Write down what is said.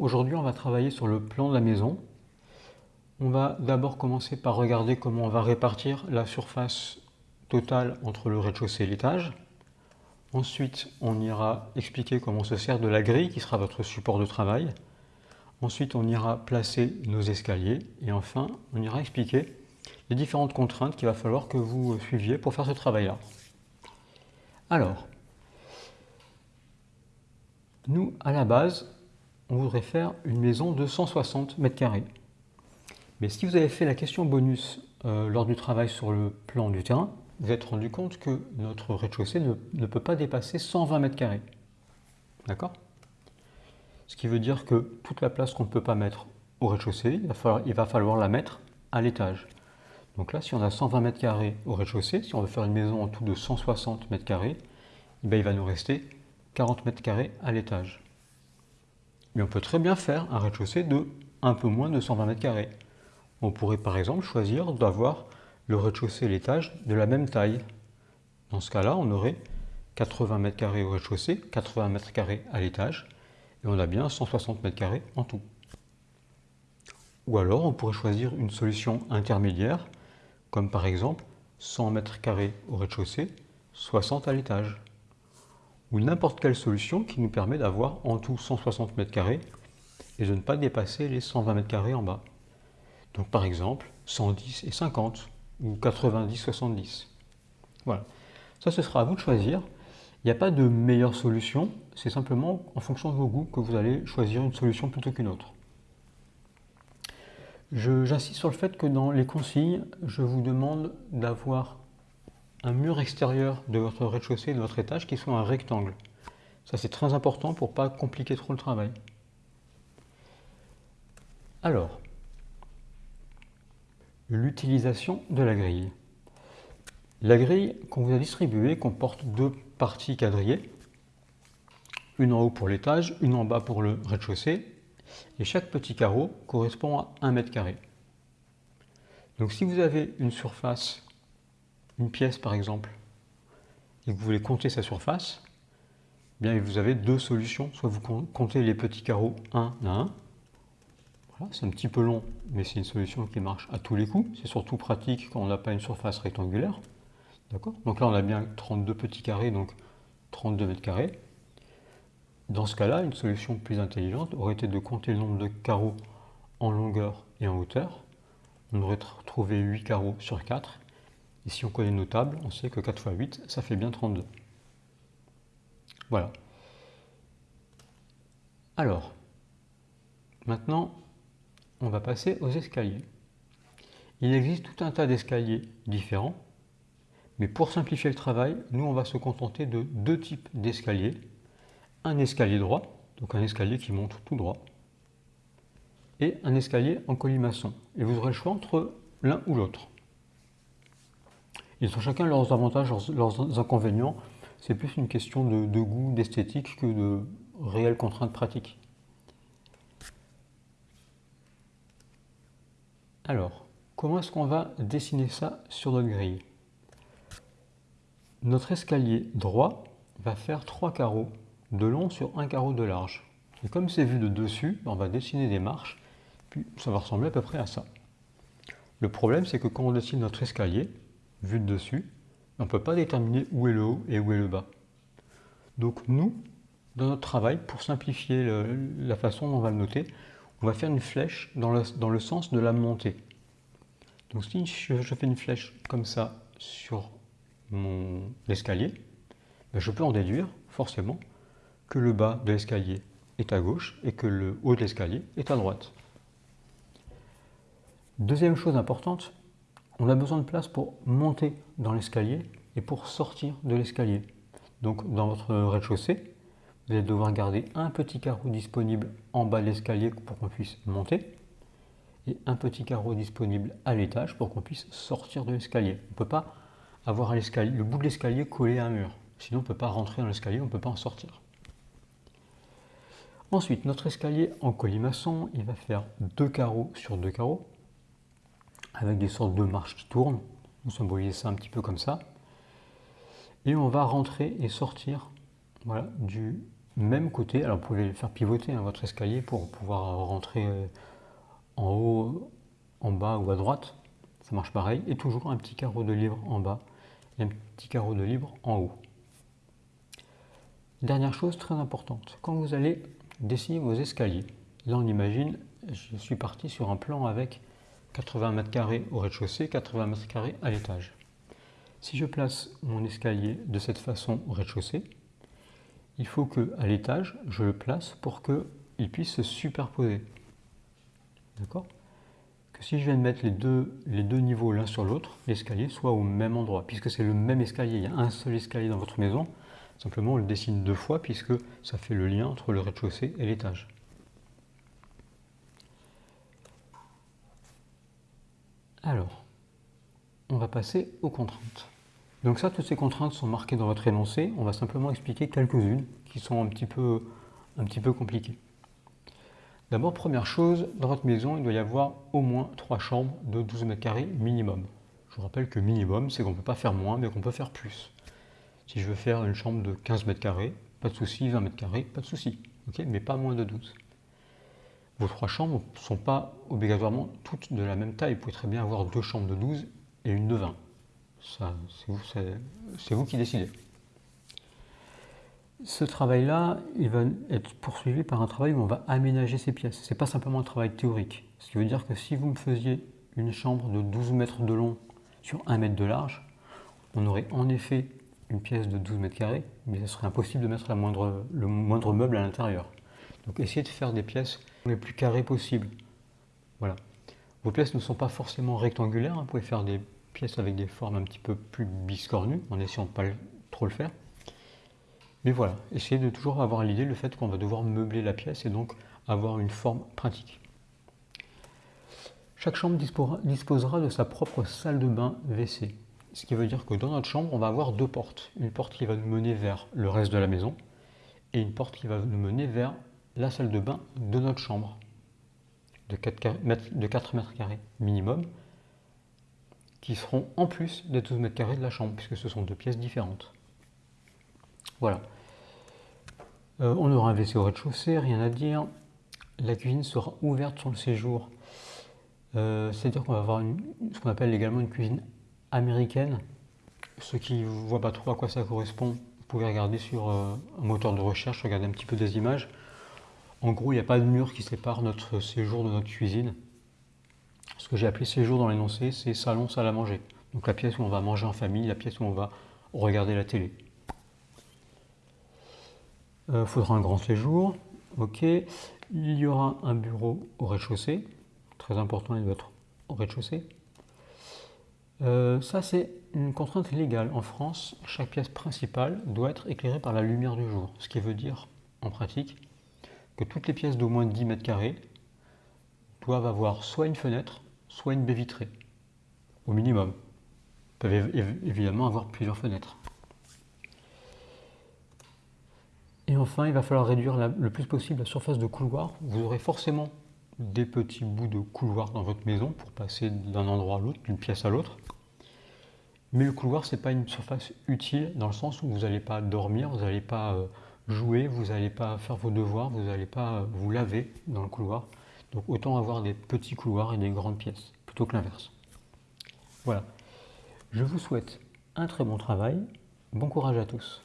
aujourd'hui on va travailler sur le plan de la maison. On va d'abord commencer par regarder comment on va répartir la surface totale entre le rez-de-chaussée et l'étage. Ensuite, on ira expliquer comment on se sert de la grille qui sera votre support de travail. Ensuite, on ira placer nos escaliers. Et enfin, on ira expliquer les différentes contraintes qu'il va falloir que vous suiviez pour faire ce travail-là. Alors, nous, à la base, on voudrait faire une maison de 160 mètres carrés. Mais si vous avez fait la question bonus euh, lors du travail sur le plan du terrain, vous êtes rendu compte que notre rez-de-chaussée ne, peut pas dépasser 120 mètres carrés. D'accord? Ce qui veut dire que toute la place qu'on ne peut pas mettre au rez-de-chaussée, il, va falloir la mettre à l'étage. Donc là, si on a 120 mètres carrés au rez-de-chaussée, si on veut faire une maison en tout de 160 mètres carrés, eh il va nous rester 40 mètres carrés à l'étage. Mais on peut très bien faire un rez-de-chaussée de un peu moins de 120 mètres. On pourrait par exemple choisir d'avoir le rez-de-chaussée et l'étage de la même taille. Dans ce cas-là, on aurait 80 mètres au rez-de-chaussée, 80 mètres à l'étage, et on a bien 160 mètres en tout. Ou alors, on pourrait choisir une solution intermédiaire, comme par exemple 100 mètres carrés au rez-de-chaussée, 60 à l'étage ou n'importe quelle solution qui nous permet d'avoir en tout 160 mètres carrés et de ne pas dépasser les 120 mètres carrés en bas. Donc par exemple 110 et 50 ou 90 70. Voilà. Ça ce sera à vous de choisir. Il n'y a pas de meilleure solution, c'est simplement en fonction de vos goûts que vous allez choisir une solution plutôt qu'une autre. J'insiste sur le fait que dans les consignes, je vous demande d'avoir un mur extérieur de votre rez-de-chaussée, de votre étage, qui soit un rectangle. Ça, c'est très important pour ne pas compliquer trop le travail. Alors, l'utilisation de la grille. La grille qu'on vous a distribuée comporte deux parties quadrillées, une en haut pour l'étage, une en bas pour le rez-de-chaussée, et chaque petit carreau correspond à 1 mètre carré. Donc si vous avez une surface une pièce par exemple, et que vous voulez compter sa surface, eh bien vous avez deux solutions. Soit vous comptez les petits carreaux un à un. C'est un petit peu long, mais c'est une solution qui marche à tous les coups. C'est surtout pratique quand on n'a pas une surface rectangulaire. D'accord? Donc là, on a bien 32 petits carrés, donc 32 mètres carrés. Dans ce cas-là, une solution plus intelligente aurait été de compter le nombre de carreaux en longueur et en hauteur. On aurait trouvé 8 carreaux sur 4 et si on connaît nos tables, on sait que 4 x 8, ça fait bien 32. Voilà. Alors, maintenant, on va passer aux escaliers. Il existe tout un tas d'escaliers différents, mais pour simplifier le travail, nous on va se contenter de deux types d'escaliers. Un escalier droit, donc un escalier qui monte tout droit, et un escalier en colimaçon. Et vous aurez le choix entre l'un ou l'autre. Ils ont chacun leurs avantages, leurs, inconvénients. C'est plus une question de, goût, d'esthétique que de réelles contraintes pratiques. Alors, comment est-ce qu'on va dessiner ça sur notre grille? Notre escalier droit va faire trois carreaux de long sur un carreau de large. Et comme c'est vu de dessus, on va dessiner des marches, puis ça va ressembler à peu près à ça. Le problème, c'est que quand on dessine notre escalier, vu de dessus, on ne peut pas déterminer où est le haut et où est le bas. Donc nous, dans notre travail, pour simplifier la façon dont on va le noter, on va faire une flèche dans le, sens de la montée. Donc si je, fais une flèche comme ça sur mon escalier, ben, je peux en déduire forcément que le bas de l'escalier est à gauche et que le haut de l'escalier est à droite. Deuxième chose importante, on a besoin de place pour monter dans l'escalier et pour sortir de l'escalier. Donc dans votre rez-de-chaussée, vous allez devoir garder un petit carreau disponible en bas de l'escalier pour qu'on puisse monter et un petit carreau disponible à l'étage pour qu'on puisse sortir de l'escalier. On ne peut pas avoir le bout de l'escalier collé à un mur. Sinon, on ne peut pas rentrer dans l'escalier, on ne peut pas en sortir. Ensuite, notre escalier en colimaçon, il va faire deux carreaux sur deux carreaux avec des sortes de marches qui tournent. On symbolise ça un petit peu comme ça. Et on va rentrer et sortir voilà, du même côté, alors vous pouvez faire pivoter hein, votre escalier pour pouvoir rentrer euh, en haut, en bas ou à droite, ça marche pareil, et toujours un petit carreau de livre en bas et un petit carreau de livre en haut. Dernière chose très importante, quand vous allez dessiner vos escaliers, là on imagine, je suis parti sur un plan avec 80 mètres carrés au rez-de-chaussée, 80 mètres carrés à l'étage. Si je place mon escalier de cette façon au rez-de-chaussée, il faut que à l'étage, je le place pour qu'il puisse se superposer. D'accord? Que si je viens de mettre les deux, les deux niveaux l'un sur l'autre, l'escalier soit au même endroit. Puisque c'est le même escalier, il y a un seul escalier dans votre maison, simplement on le dessine deux fois puisque ça fait le lien entre le rez-de-chaussée et l'étage. Alors, on va passer aux contraintes. Donc ça, toutes ces contraintes sont marquées dans votre énoncé. On va simplement expliquer quelques-unes qui sont un petit peu, un petit peu compliquées. D'abord, première chose, dans votre maison, il doit y avoir au moins trois chambres de 12 mètres carrés minimum. Je vous rappelle que minimum, c'est qu'on ne peut pas faire moins, mais qu'on peut faire plus. Si je veux faire une chambre de 15 mètres carrés, pas de souci, 20 mètres carrés, pas de souci, mais pas moins de 12. Vos trois chambres ne sont pas obligatoirement toutes de la même taille. Vous pouvez très bien avoir deux chambres de 12 et une de 20. C'est vous, qui décidez. Ce travail-là, il va être poursuivi par un travail où on va aménager ces pièces. Ce n'est pas simplement un travail théorique. Ce qui veut dire que si vous me faisiez une chambre de 12 mètres de long sur 1 mètre de large, on aurait en effet une pièce de 12 mètres carrés, mais ce serait impossible de mettre la moindre, le moindre meuble à l'intérieur. Donc essayez de faire des pièces les plus carrées possibles. Voilà. Vos pièces ne sont pas forcément rectangulaires, hein. vous pouvez faire des pièces avec des formes un petit peu plus biscornues, en essayant de ne pas trop le faire. Mais voilà, essayez de toujours avoir l'idée le fait qu'on va devoir meubler la pièce et donc avoir une forme pratique. Chaque chambre disposera de sa propre salle de bain WC. Ce qui veut dire que dans notre chambre, on va avoir deux portes. Une porte qui va nous mener vers le reste de la maison et une porte qui va nous mener vers la salle de bain de notre chambre de 4 mètres, carrés minimum qui seront en plus des 12 mètres carrés de la chambre puisque ce sont deux pièces différentes. Voilà. Euh, on aura un WC au rez-de-chaussée, rien à dire. La cuisine sera ouverte sur le séjour. Euh, c'est-à-dire qu'on va avoir ce qu'on appelle également une cuisine américaine. Ceux qui ne voient pas trop à quoi ça correspond, vous pouvez regarder sur euh, un moteur de recherche, regarder un petit peu des images. En gros, il n'y a pas de mur qui sépare notre séjour de notre cuisine. Ce que j'ai appelé séjour dans l'énoncé, c'est salon, salle à manger. Donc la pièce où on va manger en famille, la pièce où on va regarder la télé. Il euh, faudra un grand séjour. Ok. Il y aura un bureau au rez-de-chaussée. Très important, il doit être au rez-de-chaussée. Euh, ça, c'est une contrainte légale. En France, chaque pièce principale doit être éclairée par la lumière du jour. Ce qui veut dire, en pratique, toutes les pièces d'au moins 10 mètres carrés doivent avoir soit une fenêtre, soit une baie vitrée, au minimum. Ils peuvent évidemment avoir plusieurs fenêtres. Et enfin, il va falloir réduire le plus possible la surface de couloir. Vous aurez forcément des petits bouts de couloir dans votre maison pour passer d'un endroit à l'autre, d'une pièce à l'autre. Mais le couloir, ce n'est pas une surface utile dans le sens où vous n'allez pas dormir, vous n'allez pas euh, jouer, vous n'allez pas faire vos devoirs, vous n'allez pas euh, vous laver dans le couloir. Donc autant avoir des petits couloirs et des grandes pièces, plutôt que l'inverse. Voilà. Je vous souhaite un très bon travail. Bon courage à tous.